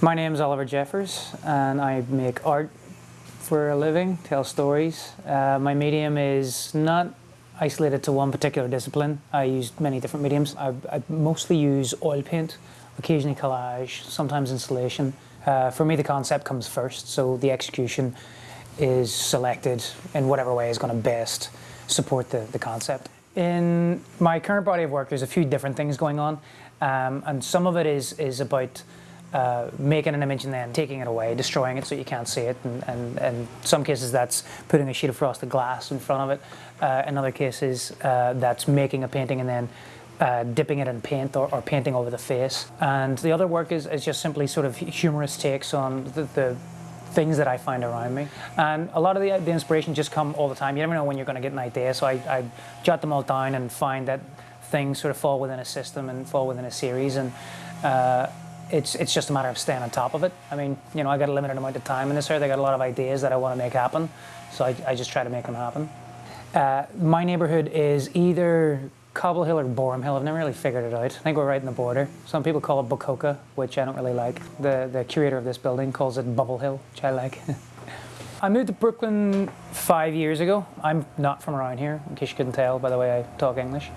My name is Oliver Jeffers and I make art for a living, tell stories. Uh, my medium is not isolated to one particular discipline. I use many different mediums. I, I mostly use oil paint, occasionally collage, sometimes installation. Uh, for me the concept comes first, so the execution is selected in whatever way is going to best support the, the concept. In my current body of work there's a few different things going on um, and some of it is, is about uh, making an image and then taking it away, destroying it so you can't see it. And, and, and in some cases that's putting a sheet of frosted glass in front of it. Uh, in other cases uh, that's making a painting and then uh, dipping it in paint or, or, painting over the face. And the other work is, is just simply sort of humorous takes on the, the things that I find around me. And a lot of the, the inspiration just come all the time. You never know when you're going to get an idea. So I, I jot them all down and find that things sort of fall within a system and fall within a series. And uh, it's it's just a matter of staying on top of it. I mean, you know, I got a limited amount of time in this earth. I got a lot of ideas that I want to make happen, so I, I just try to make them happen. Uh, my neighborhood is either Cobble Hill or Boerum Hill. I've never really figured it out. I think we're right in the border. Some people call it BoCoCa, which I don't really like. The the curator of this building calls it Bubble Hill, which I like. I moved to Brooklyn five years ago. I'm not from around here, in case you couldn't tell by the way I talk English.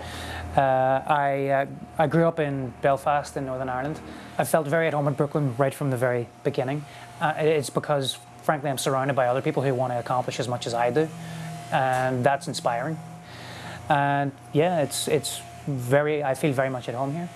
Uh, I, uh, I grew up in Belfast in Northern Ireland. I felt very at home in Brooklyn right from the very beginning. Uh, it's because, frankly, I'm surrounded by other people who want to accomplish as much as I do, and that's inspiring. And yeah, it's, it's very, I feel very much at home here.